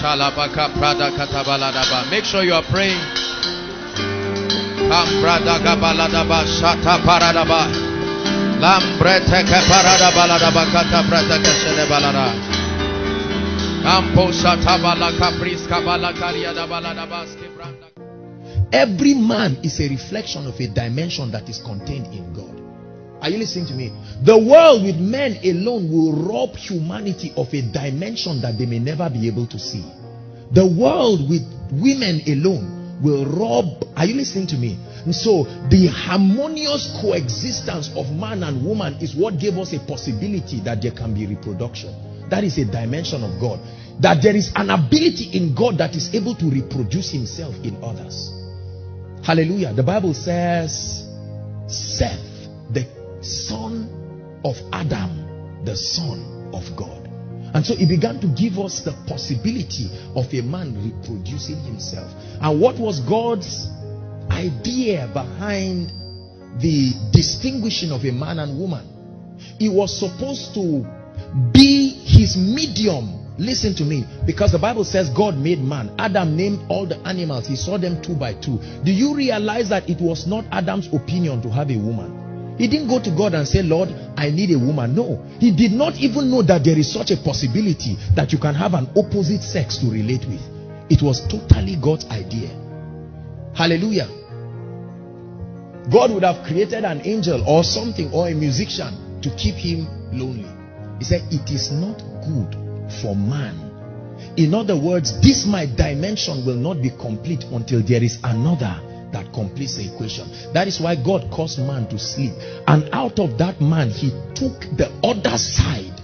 Shalabaka Prada Katabaladaba. Make sure you are praying. Shata Paradaba. Kata. Kampo Shata Balaka Priska Balakariada Baladaba. Every man is a reflection of a dimension that is contained in. Are you listening to me? The world with men alone will rob humanity of a dimension that they may never be able to see. The world with women alone will rob. Are you listening to me? And so the harmonious coexistence of man and woman is what gave us a possibility that there can be reproduction. That is a dimension of God. That there is an ability in God that is able to reproduce himself in others. Hallelujah. The Bible says Seth, son of Adam, the son of God. And so he began to give us the possibility of a man reproducing himself. And what was God's idea behind the distinguishing of a man and woman? He was supposed to be his medium Listen to me. Because the Bible says God made man. Adam named all the animals. He saw them two by two. Do you realize that it was not Adam's opinion to have a woman? He didn't go to God and say, Lord, I need a woman. No. He did not even know that there is such a possibility that you can have an opposite sex to relate with. It was totally God's idea. Hallelujah. God would have created an angel or something or a musician to keep him lonely. He said, it is not good for man. In other words, this my dimension will not be complete until there is another that completes the equation. That is why God caused man to sleep. And out of that man, he took the other side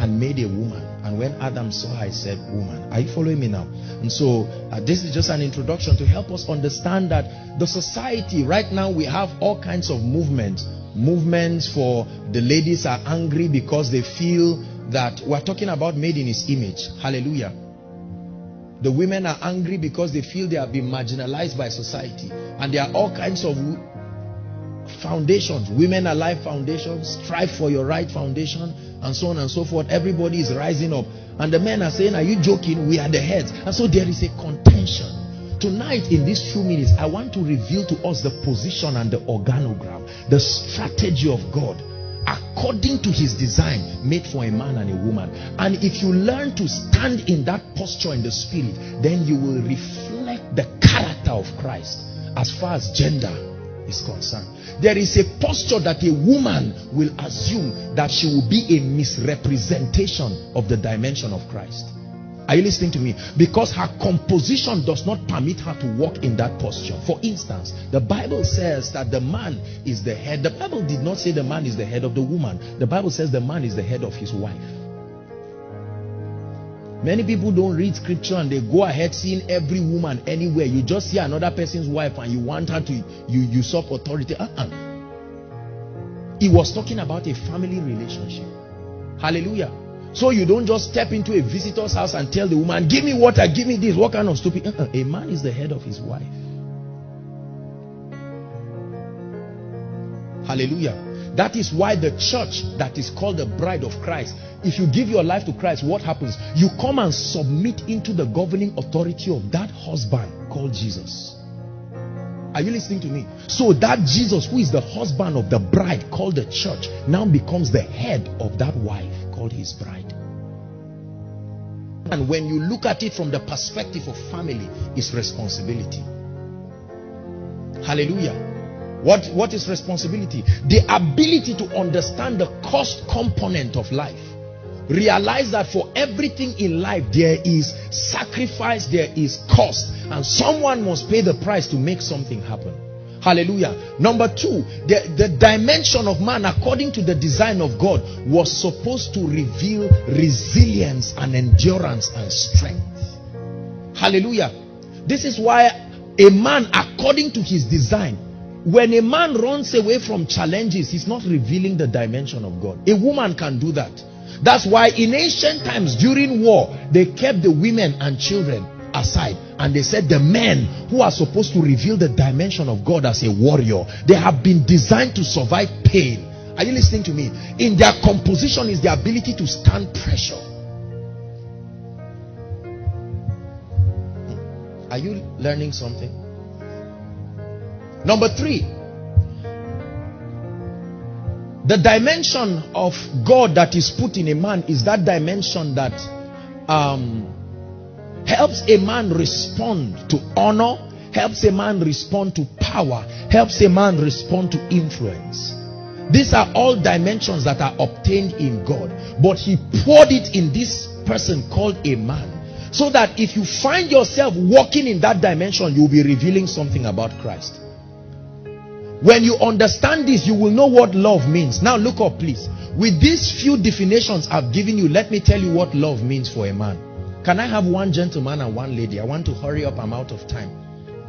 and made a woman. And when Adam saw her, he said, woman. Are you following me now? And so uh, this is just an introduction to help us understand that the society right now, we have all kinds of movements. Movements for the ladies are angry because they feel that we're talking about made in his image. Hallelujah. The women are angry because they feel they have been marginalized by society. And there are all kinds of foundations. Women Alive Foundation, Strive for Your Right Foundation, and so on and so forth. Everybody is rising up. And the men are saying, are you joking? We are the heads. And so there is a contention. Tonight, in these few minutes, I want to reveal to us the position and the organogram, the strategy of God according to his design made for a man and a woman. And if you learn to stand in that posture in the spirit then you will reflect the character of christ as far as gender is concerned. There is a posture that a woman will assume that she will be a misrepresentation of the dimension of christ are you listening to me? Because her composition does not permit her to walk in that posture. For instance, the Bible says that the man is the head. The Bible did not say the man is the head of the woman. The Bible says the man is the head of his wife. Many people don't read scripture and they go ahead seeing every woman anywhere. You just see another person's wife and you want her to you usurp authority. Uh-uh. He was talking about a family relationship. Hallelujah. So you don't just step into a visitor's house and tell the woman, give me water, give me this. What kind of stupid? Uh -uh. A man is the head of his wife. Hallelujah. That is why the church that is called the bride of Christ, if you give your life to Christ, what happens? You come and submit into the governing authority of that husband called Jesus. Are you listening to me? So that Jesus, who is the husband of the bride called the church, now becomes the head of that wife called his bride. And when you look at it from the perspective of family, it's responsibility. Hallelujah. What, what is responsibility? The ability to understand the cost component of life. Realize that for everything in life, there is sacrifice, there is cost, and someone must pay the price to make something happen. Hallelujah. Number two, the, the dimension of man, according to the design of God, was supposed to reveal resilience and endurance and strength. Hallelujah. This is why a man, according to his design, when a man runs away from challenges, he's not revealing the dimension of God. A woman can do that. That's why in ancient times during war, they kept the women and children aside and they said the men who are supposed to reveal the dimension of God as a warrior, they have been designed to survive pain. Are you listening to me? In their composition is the ability to stand pressure. Are you learning something? Number three, the dimension of God that is put in a man is that dimension that um, helps a man respond to honor, helps a man respond to power, helps a man respond to influence. These are all dimensions that are obtained in God. But he poured it in this person called a man. So that if you find yourself walking in that dimension, you'll be revealing something about Christ. When you understand this, you will know what love means. Now look up please. With these few definitions I've given you, let me tell you what love means for a man. Can I have one gentleman and one lady? I want to hurry up. I'm out of time.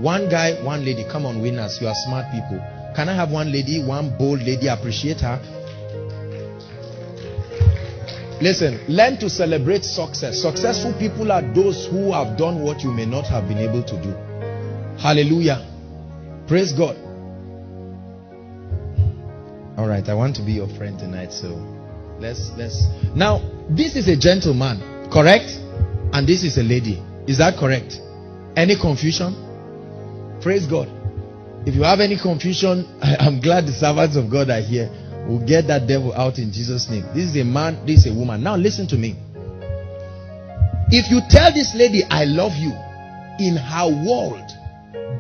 One guy, one lady. Come on, winners. You are smart people. Can I have one lady, one bold lady? Appreciate her. Listen, learn to celebrate success. Successful people are those who have done what you may not have been able to do. Hallelujah. Praise God. All right, I want to be your friend tonight, so let's let's now this is a gentleman, correct? And this is a lady. Is that correct? Any confusion? Praise God. If you have any confusion, I am glad the servants of God are here. We'll get that devil out in Jesus' name. This is a man, this is a woman. Now listen to me. If you tell this lady, I love you, in her world,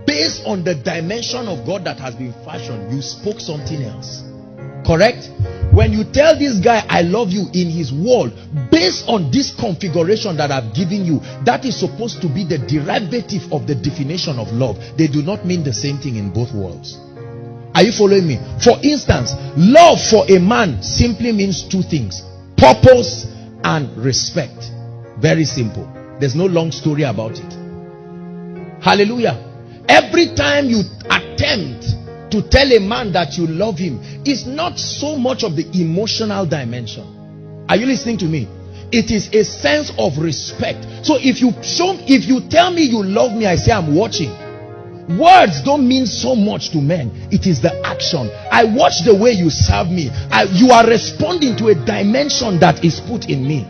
based on the dimension of God that has been fashioned, you spoke something else. Correct? When you tell this guy, I love you in his world, based on this configuration that I've given you, that is supposed to be the derivative of the definition of love. They do not mean the same thing in both worlds. Are you following me? For instance, love for a man simply means two things purpose and respect. Very simple. There's no long story about it. Hallelujah. Every time you attempt to tell a man that you love him is not so much of the emotional dimension. Are you listening to me? It is a sense of respect. So if you show if you tell me you love me, I say I'm watching. Words don't mean so much to men. It is the action. I watch the way you serve me. I, you are responding to a dimension that is put in me.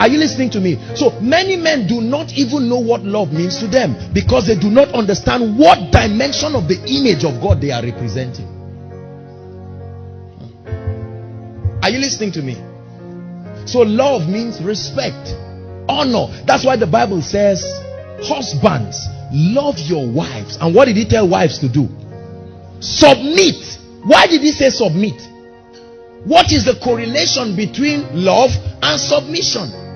Are you listening to me? So many men do not even know what love means to them because they do not understand what dimension of the image of God they are representing. Are you listening to me? So love means respect, honor. That's why the Bible says, husbands, love your wives. And what did he tell wives to do? Submit. Why did he say submit? What is the correlation between love and submission?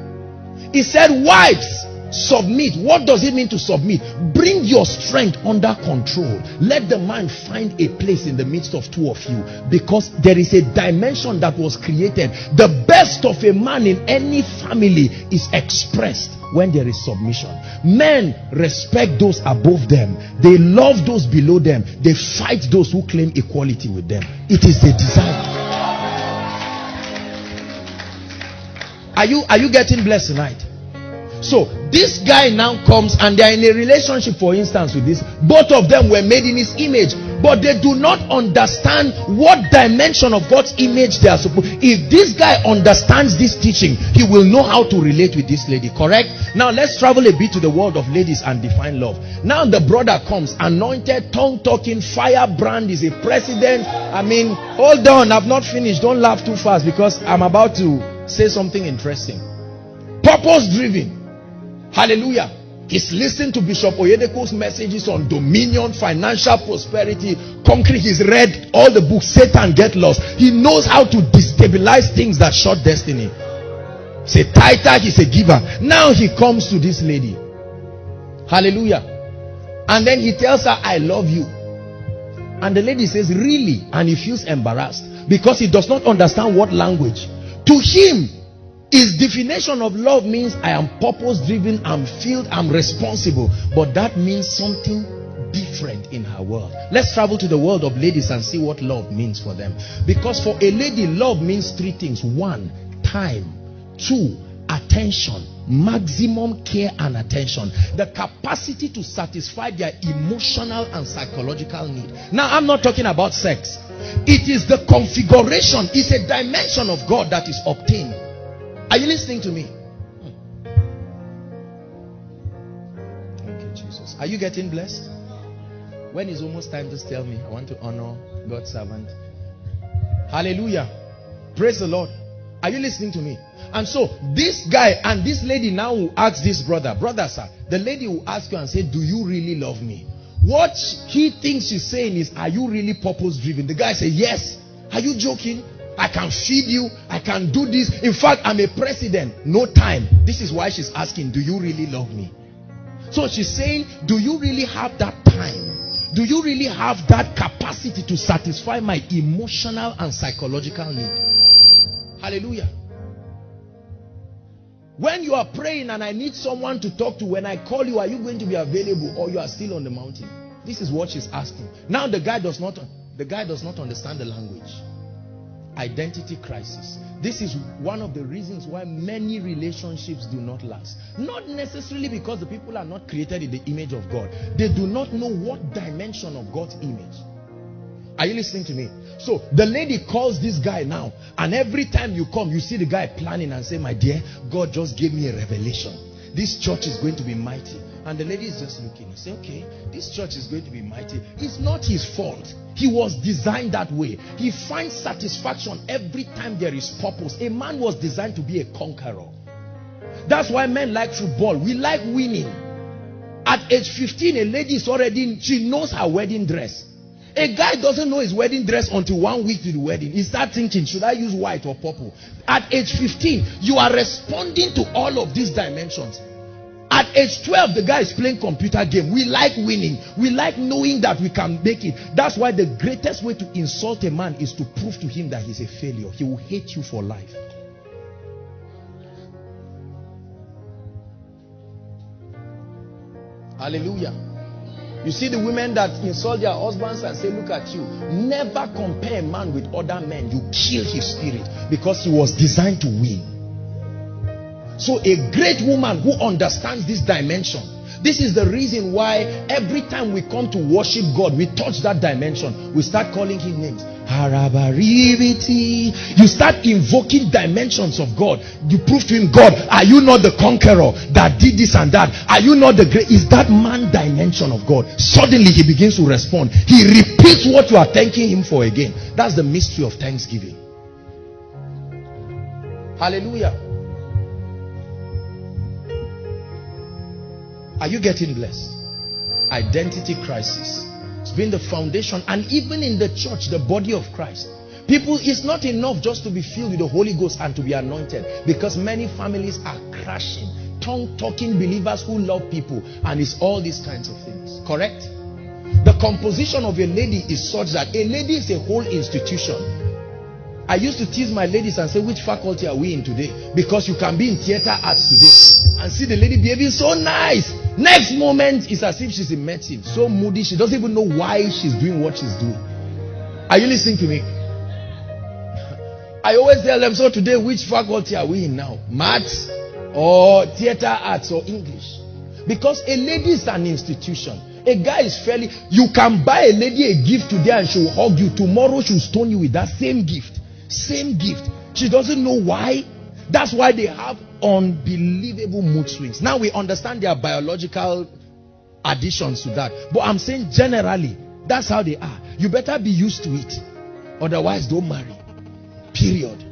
He said, wives, submit. What does it mean to submit? Bring your strength under control. Let the man find a place in the midst of two of you because there is a dimension that was created. The best of a man in any family is expressed when there is submission. Men respect those above them. They love those below them. They fight those who claim equality with them. It is a desire. Are you are you getting blessed tonight? So this guy now comes and they are in a relationship, for instance, with this. Both of them were made in his image, but they do not understand what dimension of God's image they are supposed. If this guy understands this teaching, he will know how to relate with this lady. Correct? Now let's travel a bit to the world of ladies and define love. Now the brother comes, anointed, tongue talking, firebrand is a president. I mean, hold on, I've not finished. Don't laugh too fast because I'm about to say something interesting. Purpose driven Hallelujah. He's listened to Bishop Oyedepo's messages on dominion, financial prosperity, concrete. He's read all the books, Satan get lost. He knows how to destabilize things that short destiny. He's a tither, he's a giver. Now he comes to this lady. Hallelujah. And then he tells her, I love you. And the lady says, Really? And he feels embarrassed because he does not understand what language. To him, his definition of love means I am purpose driven, I'm filled, I'm responsible. But that means something different in her world. Let's travel to the world of ladies and see what love means for them. Because for a lady, love means three things one, time, two, attention, maximum care and attention, the capacity to satisfy their emotional and psychological need. Now, I'm not talking about sex, it is the configuration, it's a dimension of God that is obtained. Are you listening to me? Thank you, Jesus. Are you getting blessed? When is almost time, just tell me. I want to honor God's servant. Hallelujah. Praise the Lord. Are you listening to me? And so this guy and this lady now will ask this brother, brother sir, the lady will ask you and say, do you really love me? What he thinks she's saying is, are you really purpose driven? The guy say, yes. Are you joking? I can feed you. I can do this. In fact, I'm a president. No time. This is why she's asking, do you really love me? So she's saying, do you really have that time? Do you really have that capacity to satisfy my emotional and psychological need? Hallelujah. When you are praying and I need someone to talk to, when I call you, are you going to be available or you are still on the mountain? This is what she's asking. Now the guy does not the guy does not understand the language. Identity crisis. This is one of the reasons why many relationships do not last. Not necessarily because the people are not created in the image of God. They do not know what dimension of God's image. Are you listening to me? So the lady calls this guy now, and every time you come, you see the guy planning and say, My dear, God just gave me a revelation. This church is going to be mighty. And the lady is just looking. You say, Okay, this church is going to be mighty. It's not his fault. He was designed that way. He finds satisfaction every time there is purpose. A man was designed to be a conqueror. That's why men like football. We like winning. At age 15, a lady is already, she knows her wedding dress. A guy doesn't know his wedding dress until one week to the wedding. He starts thinking, should I use white or purple? At age 15, you are responding to all of these dimensions. At age 12, the guy is playing computer game. We like winning. We like knowing that we can make it. That's why the greatest way to insult a man is to prove to him that he's a failure. He will hate you for life. Hallelujah. You see the women that insult their husbands and say, look at you. Never compare a man with other men. You kill his spirit because he was designed to win. So a great woman who understands this dimension. This is the reason why every time we come to worship God, we touch that dimension. We start calling him names. You start invoking dimensions of God. You prove to him, God, are you not the conqueror that did this and that? Are you not the great? Is that man dimension of God? Suddenly he begins to respond. He repeats what you are thanking him for again. That's the mystery of thanksgiving. Hallelujah. Are you getting blessed? Identity crisis been the foundation and even in the church the body of Christ people it's not enough just to be filled with the Holy Ghost and to be anointed because many families are crashing tongue talking believers who love people and it's all these kinds of things correct the composition of a lady is such that a lady is a whole institution I used to tease my ladies and say, which faculty are we in today? Because you can be in theater arts today and see the lady behaving so nice. Next moment, it's as if she's in medicine. So moody, she doesn't even know why she's doing what she's doing. Are you listening to me? I always tell them, so today, which faculty are we in now? Maths or theater arts or English? Because a lady is an institution. A guy is fairly, you can buy a lady a gift today and she'll hug you. Tomorrow she'll stone you with that same gift. Same gift. She doesn't know why. That's why they have unbelievable mood swings. Now we understand their biological additions to that. But I'm saying generally, that's how they are. You better be used to it. Otherwise, don't marry. Period.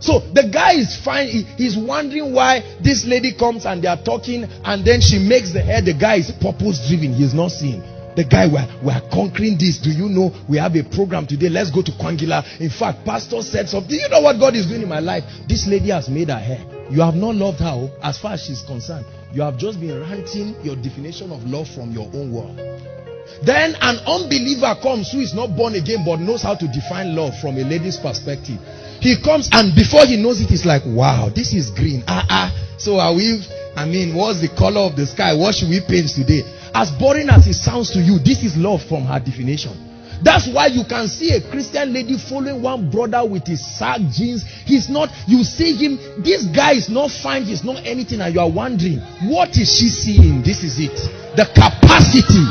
So the guy is fine. He, he's wondering why this lady comes and they are talking and then she makes the hair. The guy is purpose driven. He's not seeing. The guy, we're, we're conquering this. Do you know we have a program today? Let's go to Kwangila. In fact, pastor said something. You know what God is doing in my life? This lady has made her hair. You have not loved her oh, as far as she's concerned. You have just been ranting your definition of love from your own world. Then an unbeliever comes who is not born again but knows how to define love from a lady's perspective. He comes and before he knows it, he's like, wow, this is green. Ah, ah. So are we, I mean, what's the color of the sky? What should we paint today? As boring as it sounds to you, this is love from her definition. That's why you can see a Christian lady following one brother with his sag jeans. He's not, you see him, this guy is not fine, he's not anything, and you are wondering, what is she seeing? This is it. The capacity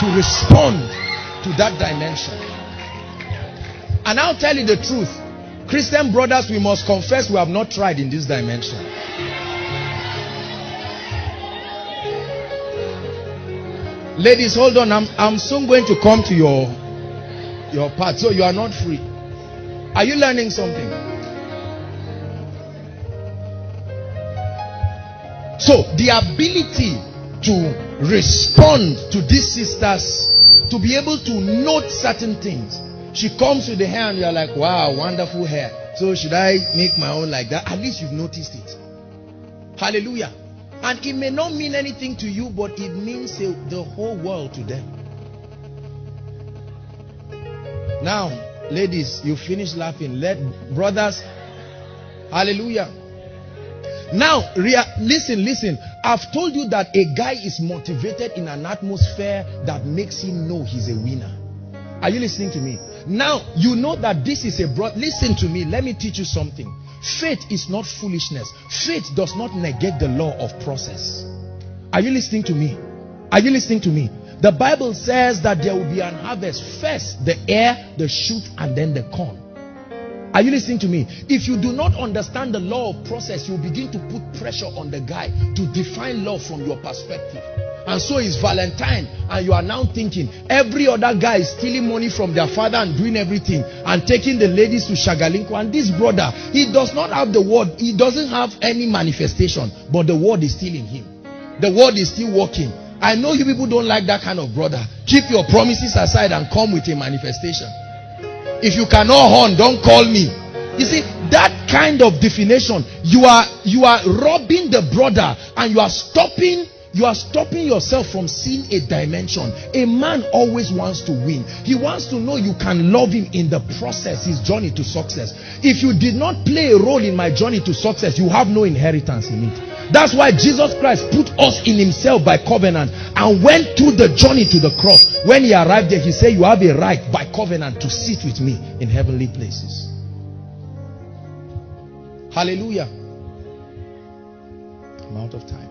to respond to that dimension. And I'll tell you the truth. Christian brothers, we must confess we have not tried in this dimension. Ladies, hold on. I'm, I'm soon going to come to your, your part. So you are not free. Are you learning something? So the ability to respond to these sisters, to be able to note certain things. She comes with the hair and you're like, wow, wonderful hair. So should I make my own like that? At least you've noticed it. Hallelujah. And it may not mean anything to you, but it means the whole world to them. Now, ladies, you finish laughing. Let brothers, hallelujah. Now, listen, listen. I've told you that a guy is motivated in an atmosphere that makes him know he's a winner. Are you listening to me? Now, you know that this is a broad. Listen to me. Let me teach you something. Faith is not foolishness. Faith does not negate the law of process. Are you listening to me? Are you listening to me? The Bible says that there will be an harvest. First, the air, the shoot, and then the corn. Are you listening to me? If you do not understand the law of process, you begin to put pressure on the guy to define love from your perspective. And so is Valentine, and you are now thinking every other guy is stealing money from their father and doing everything and taking the ladies to Shagalinko. And this brother, he does not have the word, he doesn't have any manifestation, but the word is still in him. The word is still working. I know you people don't like that kind of brother. Keep your promises aside and come with a manifestation. If you cannot horn, don't call me. You see, that kind of definition, you are you are robbing the brother and you are stopping you are stopping yourself from seeing a dimension. A man always wants to win. He wants to know you can love him in the process, his journey to success. If you did not play a role in my journey to success, you have no inheritance in it. That's why Jesus Christ put us in himself by covenant and went through the journey to the cross. When he arrived there, he said, you have a right by covenant to sit with me in heavenly places. Hallelujah. I'm out of time.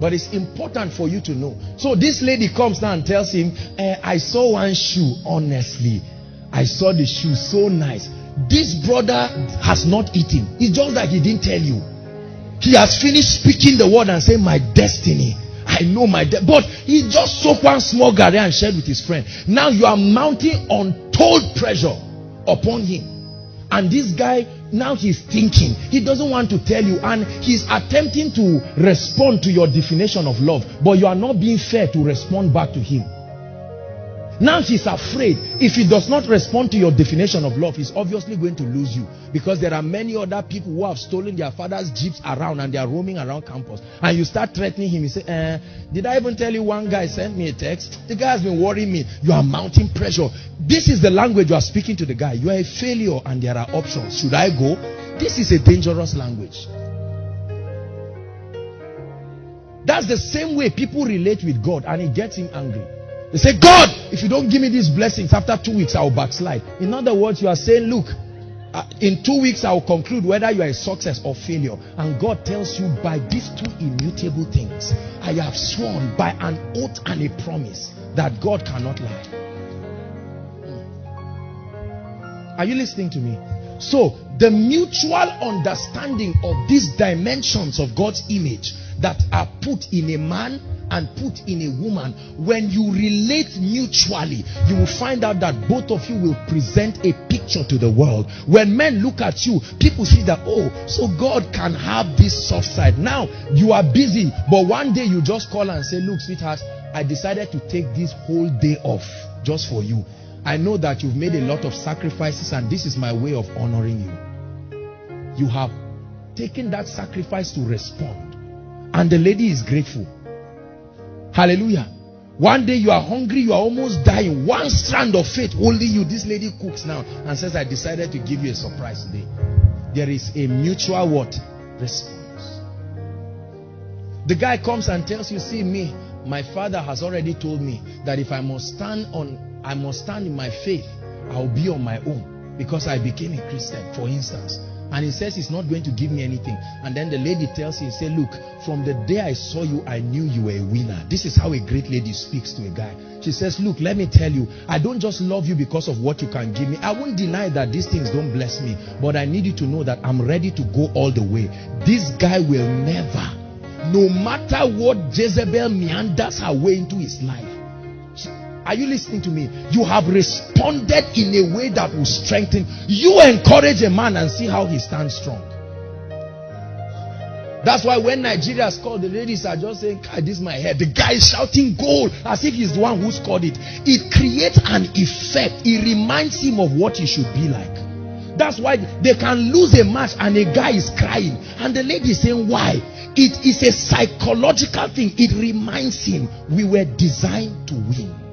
But it's important for you to know. So this lady comes now and tells him, eh, I saw one shoe, honestly. I saw the shoe so nice. This brother has not eaten. It's just that he didn't tell you. He has finished speaking the word and saying, My destiny. I know my de-. But he just soaked one small garri and shared with his friend. Now you are mounting untold pressure upon him. And this guy now he's thinking. He doesn't want to tell you and he's attempting to respond to your definition of love. But you are not being fair to respond back to him. Now he's afraid. If he does not respond to your definition of love, he's obviously going to lose you. Because there are many other people who have stolen their father's jeeps around and they are roaming around campus. And you start threatening him. You say, eh, did I even tell you one guy sent me a text? The guy has been worrying me. You are mounting pressure. This is the language you are speaking to the guy. You are a failure and there are options. Should I go? This is a dangerous language. That's the same way people relate with God and it gets him angry. They say, God, if you don't give me these blessings after two weeks, I will backslide. In other words, you are saying, look, uh, in two weeks, I will conclude whether you are a success or failure. And God tells you, by these two immutable things, I have sworn by an oath and a promise that God cannot lie. Are you listening to me? So, the mutual understanding of these dimensions of God's image that are put in a man and put in a woman, when you relate mutually, you will find out that both of you will present a picture to the world. When men look at you, people see that, oh, so God can have this soft side. Now, you are busy, but one day you just call and say, look, sweetheart, I decided to take this whole day off just for you. I know that you've made a lot of sacrifices and this is my way of honoring you. You have taken that sacrifice to respond. And the lady is grateful. Hallelujah. One day you are hungry, you are almost dying. One strand of faith, only you. This lady cooks now and says, I decided to give you a surprise today. There is a mutual what? Response. The guy comes and tells you, see me, my father has already told me that if I must stand on, I must stand in my faith, I'll be on my own because I became a Christian, for instance. And he says he's not going to give me anything. And then the lady tells him, say, look, from the day I saw you, I knew you were a winner. This is how a great lady speaks to a guy. She says, look, let me tell you, I don't just love you because of what you can give me. I won't deny that these things don't bless me. But I need you to know that I'm ready to go all the way. This guy will never no matter what Jezebel meanders her way into his life. Are you listening to me? You have responded in a way that will strengthen. You encourage a man and see how he stands strong. That's why when Nigeria scored, the ladies are just saying, this is my head. The guy is shouting goal as if he's the one who scored it. It creates an effect. It reminds him of what he should be like. That's why they can lose a match and a guy is crying. And the lady is saying, why? It is a psychological thing. It reminds him we were designed to win.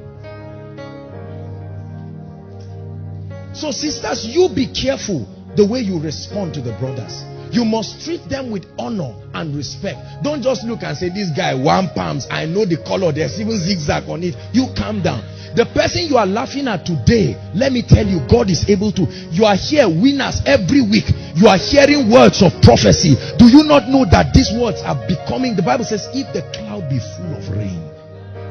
So sisters, you be careful the way you respond to the brothers. You must treat them with honor and respect. Don't just look and say, this guy, one palms. I know the color. There's even zigzag on it. You calm down. The person you are laughing at today, let me tell you, God is able to. You are here, winners, every week. You are hearing words of prophecy. Do you not know that these words are becoming, the Bible says, if the cloud be full of rain,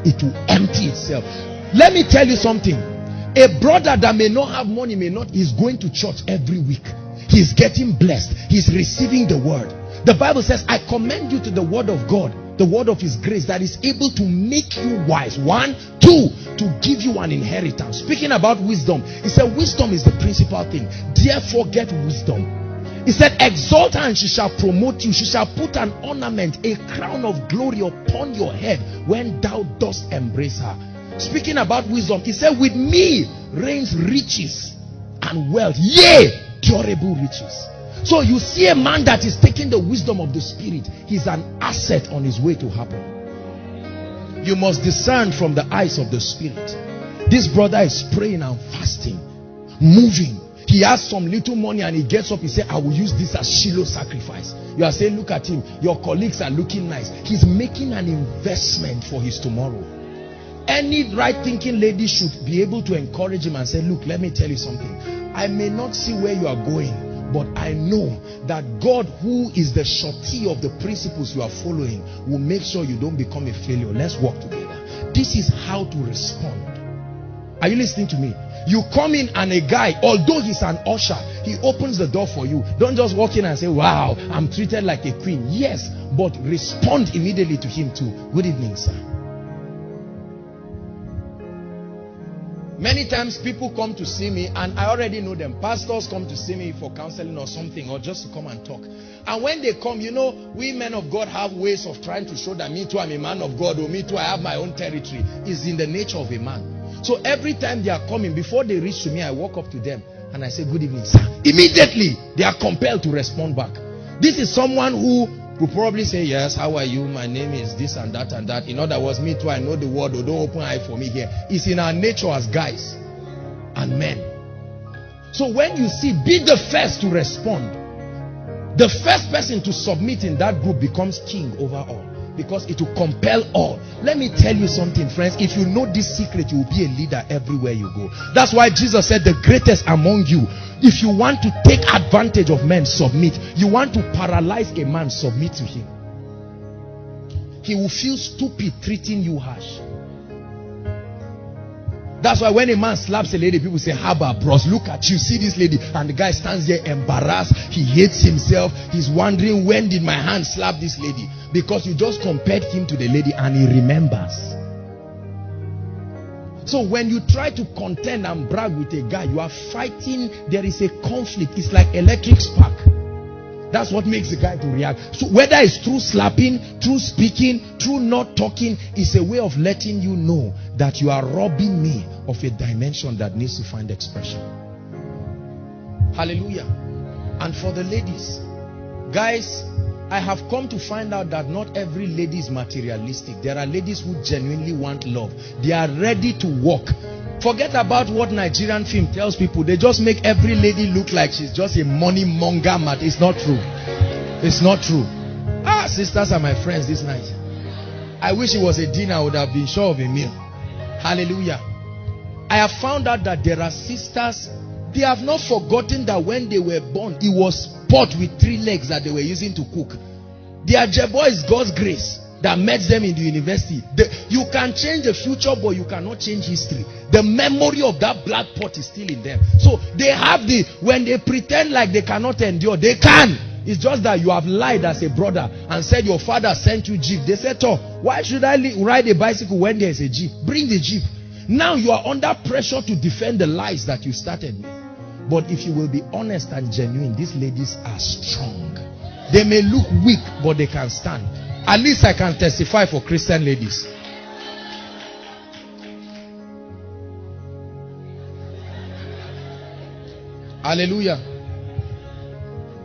it will empty itself. Let me tell you something. A brother that may not have money, may not, is going to church every week. He's getting blessed. He's receiving the word. The Bible says, I commend you to the word of God, the word of his grace that is able to make you wise. One, two, to give you an inheritance. Speaking about wisdom, he said, wisdom is the principal thing. Therefore, get wisdom. He said, exalt her and she shall promote you. She shall put an ornament, a crown of glory upon your head when thou dost embrace her. Speaking about wisdom, he said, with me reigns riches and wealth. Yea, durable riches. So you see a man that is taking the wisdom of the spirit, he's an asset on his way to happen. You must discern from the eyes of the spirit. This brother is praying and fasting, moving. He has some little money and he gets up. He said, I will use this as Shiloh sacrifice. You are saying, look at him. Your colleagues are looking nice. He's making an investment for his tomorrow. Any right thinking lady should be able to encourage him and say, look, let me tell you something. I may not see where you are going, but I know that God, who is the surety of the principles you are following, will make sure you don't become a failure. Let's work together. This is how to respond. Are you listening to me? You come in and a guy, although he's an usher, he opens the door for you. Don't just walk in and say, wow, I'm treated like a queen. Yes, but respond immediately to him too. Good evening, sir. Many times people come to see me and I already know them. Pastors come to see me for counseling or something or just to come and talk. And when they come, you know, we men of God have ways of trying to show that me too I'm a man of God or me too I have my own territory. Is in the nature of a man. So every time they are coming, before they reach to me, I walk up to them and I say, good evening, sir. Immediately, they are compelled to respond back. This is someone who will probably say, yes, how are you? My name is this and that and that. In other words, me too, I know the word, or don't open eye for me here. It's in our nature as guys and men. So when you see, be the first to respond. The first person to submit in that group becomes king over all because it will compel all. Let me tell you something, friends. If you know this secret, you will be a leader everywhere you go. That's why Jesus said, The greatest among you. If you want to take advantage of men, submit. You want to paralyze a man, submit to him. He will feel stupid treating you harsh. That's why when a man slaps a lady, people say, Haba, bros, look at you. See this lady. And the guy stands there embarrassed. He hates himself. He's wondering, when did my hand slap this lady? Because you just compared him to the lady and he remembers. So when you try to contend and brag with a guy, you are fighting. There is a conflict. It's like electric spark. That's what makes the guy to react. So whether it's through slapping, through speaking, through not talking, it's a way of letting you know that you are robbing me of a dimension that needs to find expression. Hallelujah. And for the ladies, guys, I have come to find out that not every lady is materialistic. There are ladies who genuinely want love. They are ready to work. Forget about what Nigerian film tells people. They just make every lady look like she's just a money monger mat. It's not true. It's not true. Ah, sisters are my friends this night. I wish it was a dinner. I would have been sure of a meal. Hallelujah. I have found out that there are sisters. They have not forgotten that when they were born, it was pot with three legs that they were using to cook. Their jebo is God's grace that met them in the university. The, you can change the future, but you cannot change history. The memory of that black pot is still in them. So they have the, when they pretend like they cannot endure, they can. It's just that you have lied as a brother and said your father sent you jeep. They said, oh, why should I ride a bicycle when there is a jeep? Bring the jeep. Now you are under pressure to defend the lies that you started with. But if you will be honest and genuine, these ladies are strong. They may look weak, but they can stand. At least I can testify for Christian ladies. Hallelujah.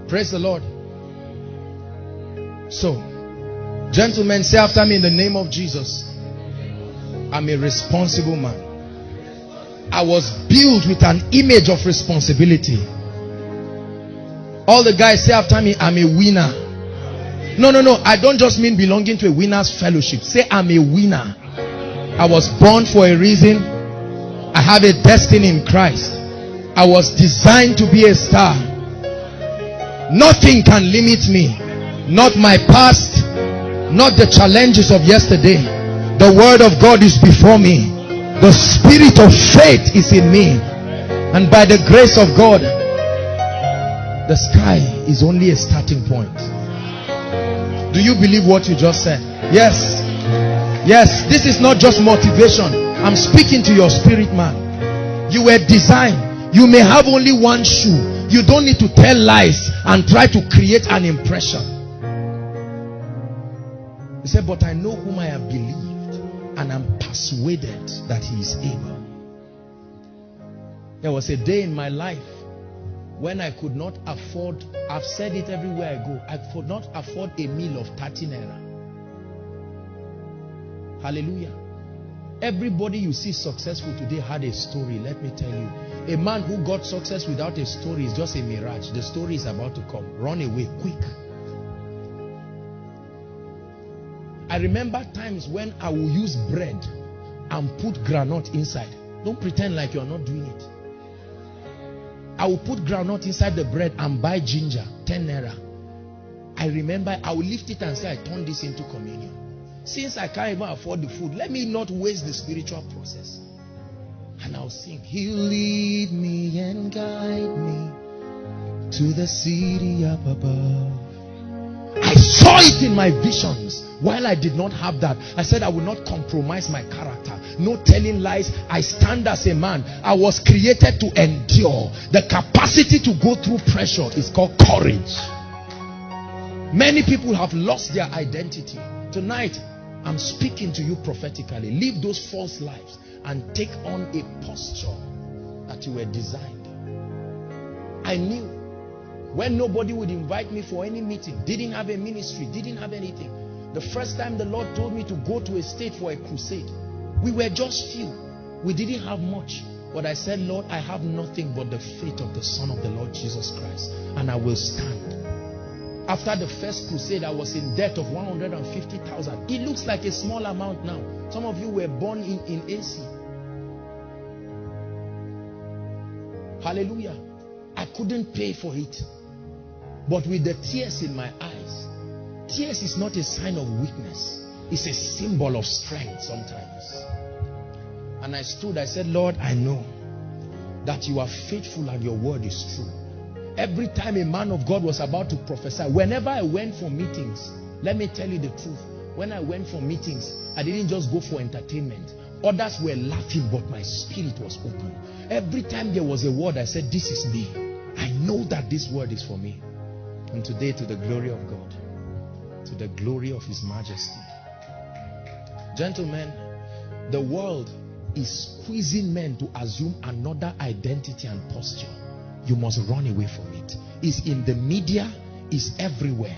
Praise the Lord. So, gentlemen, say after me in the name of Jesus. I'm a responsible man. I was built with an image of responsibility. All the guys say after me, I'm a winner. No, no, no. I don't just mean belonging to a winner's fellowship. Say I'm a winner. I was born for a reason. I have a destiny in Christ. I was designed to be a star. Nothing can limit me. Not my past, not the challenges of yesterday. The word of God is before me. The spirit of faith is in me. And by the grace of God, the sky is only a starting point. Do you believe what you just said? Yes. Yes. This is not just motivation. I'm speaking to your spirit man. You were designed. You may have only one shoe. You don't need to tell lies and try to create an impression. He said, but I know whom I have believed and I'm persuaded that he is able. There was a day in my life when I could not afford, I've said it everywhere I go, I could not afford a meal of 30 naira. Hallelujah. Everybody you see successful today had a story, let me tell you. A man who got success without a story is just a mirage. The story is about to come. Run away quick. I remember times when I will use bread and put granite inside. Don't pretend like you're not doing it. I will put granite inside the bread and buy ginger, 10 naira. I remember I will lift it and say, I turn this into communion. Since I can't even afford the food, let me not waste the spiritual process. And I'll sing, He'll lead me and guide me to the city up above. I saw it in my visions. While I did not have that, I said I will not compromise my character. No telling lies. I stand as a man. I was created to endure. The capacity to go through pressure is called courage. Many people have lost their identity. Tonight, I'm speaking to you prophetically. Leave those false lives and take on a posture that you were designed. I knew when nobody would invite me for any meeting, didn't have a ministry, didn't have anything. The first time the Lord told me to go to a state for a crusade, we were just few. We didn't have much. But I said, Lord, I have nothing but the faith of the Son of the Lord Jesus Christ. And I will stand. After the first crusade, I was in debt of 150,000. It looks like a small amount now. Some of you were born in, in AC. Hallelujah. I couldn't pay for it. But with the tears in my eyes, tears is not a sign of weakness. It's a symbol of strength sometimes. And I stood, I said, Lord, I know that you are faithful and your word is true. Every time a man of God was about to prophesy, whenever I went for meetings, let me tell you the truth. When I went for meetings, I didn't just go for entertainment. Others were laughing, but my spirit was open. Every time there was a word, I said, This is me. I know that this word is for me. And today, to the glory of God, to the glory of His majesty. Gentlemen, the world is squeezing men to assume another identity and posture. You must run away from it. It's in the media, it's everywhere.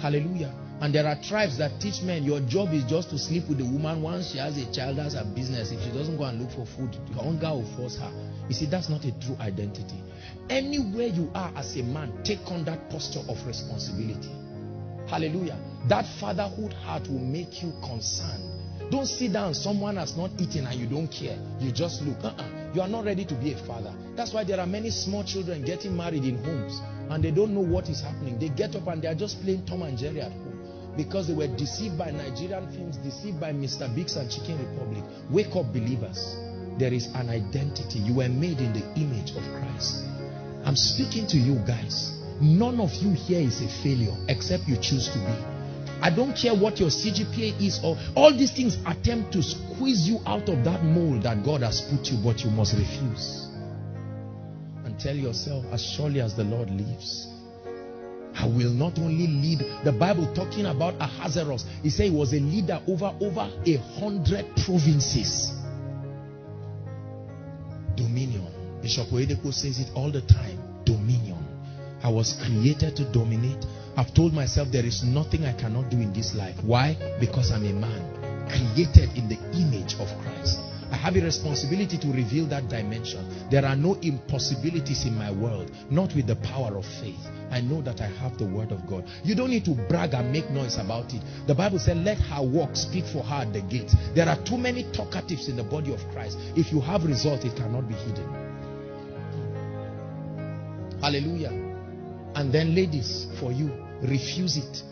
Hallelujah. And there are tribes that teach men your job is just to sleep with the woman once she has a child, that's her business. If she doesn't go and look for food, your hunger will force her. You see, that's not a true identity. Anywhere you are as a man, take on that posture of responsibility. Hallelujah. That fatherhood heart will make you concerned. Don't sit down, someone has not eaten and you don't care. You just look. Uh -uh. You are not ready to be a father. That's why there are many small children getting married in homes and they don't know what is happening. They get up and they are just playing Tom and Jerry at home because they were deceived by Nigerian films, deceived by Mr. Biggs and Chicken Republic. Wake up, believers. There is an identity. You were made in the image of Christ. I'm speaking to you guys. none of you here is a failure except you choose to be. I don't care what your CGPA is or all these things attempt to squeeze you out of that mold that God has put you, but you must refuse. And tell yourself, as surely as the Lord lives, I will not only lead. The Bible talking about Ahasuerus, he said he was a leader over over a hundred provinces. Dominion. Bishop Oyedepo says it all the time. Dominion. I was created to dominate. I've told myself there is nothing I cannot do in this life. Why? Because I'm a man created in the image of Christ. I have a responsibility to reveal that dimension. There are no impossibilities in my world, not with the power of faith. I know that I have the word of God. You don't need to brag and make noise about it. The Bible said, let her walk speak for her at the gate. There are too many talkatives in the body of Christ. If you have result, it cannot be hidden. Hallelujah. And then ladies, for you, refuse it.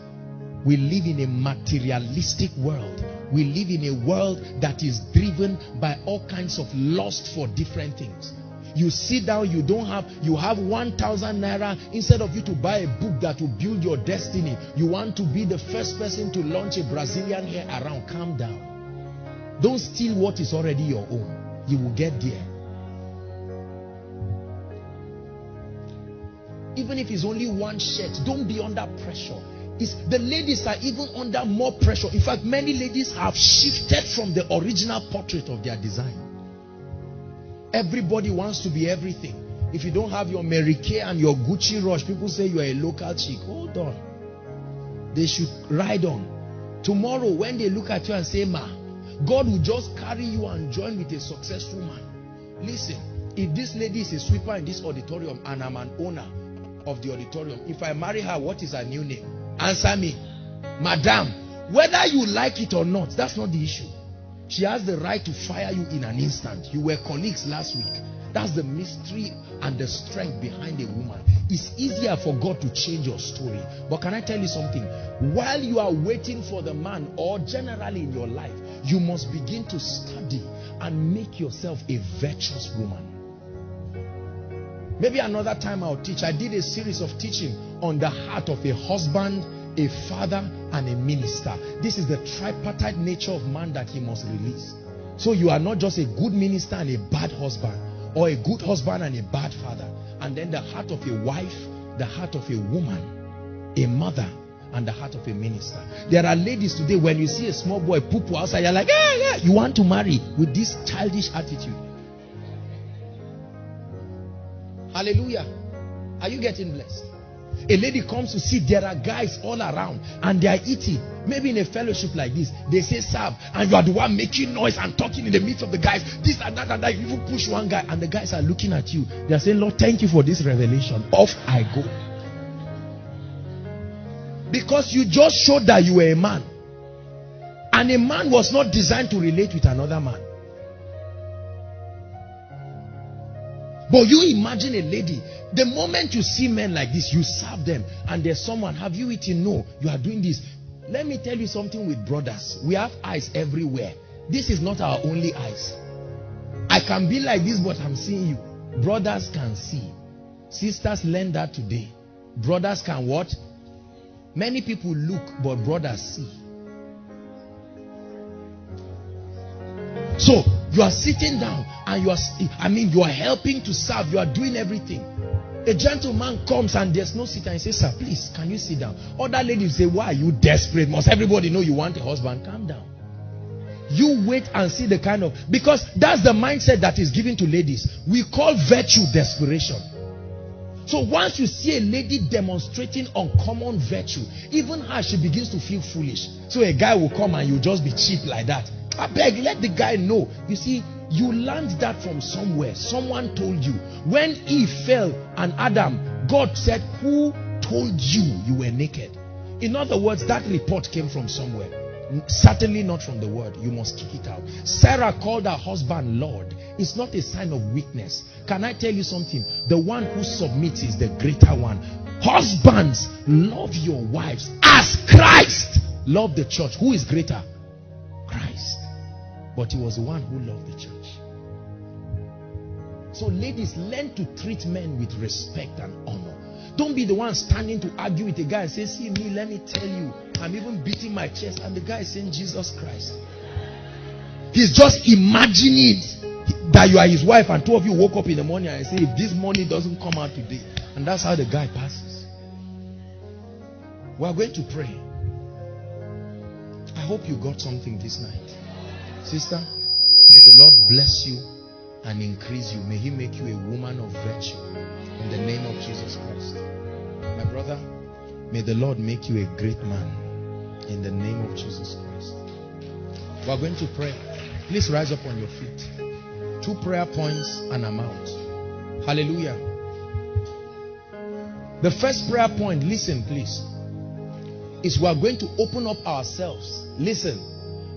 We live in a materialistic world. We live in a world that is driven by all kinds of lust for different things. You sit down, you don't have, you have 1,000 naira. Instead of you to buy a book that will build your destiny, you want to be the first person to launch a Brazilian hair around. Calm down. Don't steal what is already your own. You will get there. Even if it's only one shirt, don't be under pressure. It's, the ladies are even under more pressure. In fact, many ladies have shifted from the original portrait of their design. Everybody wants to be everything. If you don't have your Mary Kay and your Gucci rush, people say you are a local chick. Hold on. They should ride on. Tomorrow, when they look at you and say, Ma, God will just carry you and join with a successful man. Listen, if this lady is a sweeper in this auditorium and I'm an owner of the auditorium, if I marry her, what is her new name? Answer me. Madam, whether you like it or not, that's not the issue. She has the right to fire you in an instant. You were colleagues last week. That's the mystery and the strength behind a woman. It's easier for God to change your story. But can I tell you something? While you are waiting for the man, or generally in your life, you must begin to study and make yourself a virtuous woman. Maybe another time I'll teach. I did a series of teaching on the heart of a husband, a father, and a minister. This is the tripartite nature of man that he must release. So you are not just a good minister and a bad husband, or a good husband and a bad father. And then the heart of a wife, the heart of a woman, a mother, and the heart of a minister. There are ladies today, when you see a small boy poo poo outside, you're like, yeah, yeah, you want to marry with this childish attitude. Hallelujah. Are you getting blessed? A lady comes to see there are guys all around and they are eating. Maybe in a fellowship like this, they say serve, and you are the one making noise and talking in the midst of the guys. This and that and that. You even push one guy, and the guys are looking at you. They are saying, Lord, thank you for this revelation. Off I go. Because you just showed that you were a man. And a man was not designed to relate with another man. But you imagine a lady, the moment you see men like this, you serve them, and there's someone, have you eaten? No, you are doing this. Let me tell you something with brothers. We have eyes everywhere. This is not our only eyes. I can be like this, but I'm seeing you. Brothers can see. Sisters learn that today. Brothers can what? Many people look, but brothers see. So you are sitting down and you are, I mean, you are helping to serve, you are doing everything. A gentleman comes and there's no seat and he says, Sir, please, can you sit down? Other ladies say, Why are you desperate? Must everybody know you want a husband? Calm down. You wait and see the kind of because that's the mindset that is given to ladies. We call virtue desperation. So once you see a lady demonstrating uncommon virtue, even her, she begins to feel foolish. So a guy will come and you just be cheap like that. I beg, let the guy know. You see, you learned that from somewhere. Someone told you. When Eve fell and Adam, God said, Who told you you were naked? In other words, that report came from somewhere. Certainly not from the word. You must kick it out. Sarah called her husband Lord. It's not a sign of weakness. Can I tell you something? The one who submits is the greater one. Husbands, love your wives as Christ loved the church. Who is greater? But he was the one who loved the church. So ladies, learn to treat men with respect and honor. Don't be the one standing to argue with a guy and say, see me, let me tell you. I'm even beating my chest. And the guy is saying, Jesus Christ. He's just imagining that you are his wife and two of you woke up in the morning and say, if this money doesn't come out today. And that's how the guy passes. We are going to pray. I hope you got something this night. Sister, may the Lord bless you and increase you. May he make you a woman of virtue in the name of Jesus Christ. My brother, may the Lord make you a great man in the name of Jesus Christ. We are going to pray. Please rise up on your feet. Two prayer points and I'm out. Hallelujah. The first prayer point, listen please, is we are going to open up ourselves. Listen.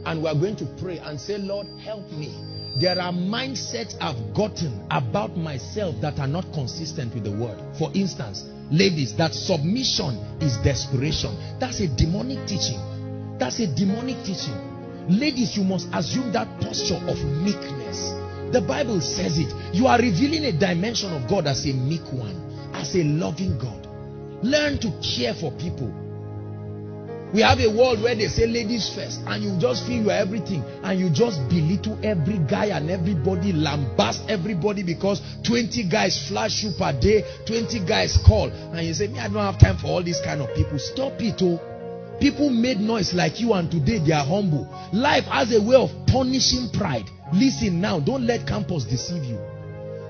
And we are going to pray and say, Lord, help me. There are mindsets I've gotten about myself that are not consistent with the word. For instance, ladies, that submission is desperation. That's a demonic teaching. That's a demonic teaching. Ladies, you must assume that posture of meekness. The Bible says it. You are revealing a dimension of God as a meek one, as a loving God. Learn to care for people. We have a world where they say ladies first and you just feel you are everything and you just belittle every guy and everybody, lambast everybody because 20 guys flash you per day, 20 guys call and you say, me, I don't have time for all these kind of people. Stop it, oh. People made noise like you and today they are humble. Life has a way of punishing pride. Listen now, don't let campus deceive you.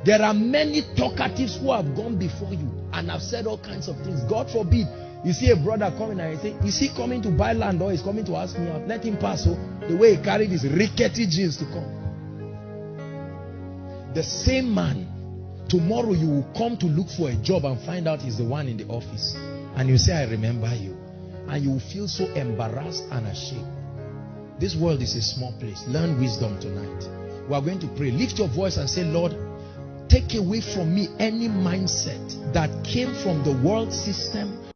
There are many talkatives who have gone before you and have said all kinds of things. God forbid you see a brother coming and you say, is he coming to buy land or is coming to ask me out? Let him pass. So the way he carried his rickety jeans to come. The same man, tomorrow you will come to look for a job and find out he's the one in the office. And you say, I remember you. And you will feel so embarrassed and ashamed. This world is a small place. Learn wisdom tonight. We are going to pray. Lift your voice and say, Lord, take away from me any mindset that came from the world system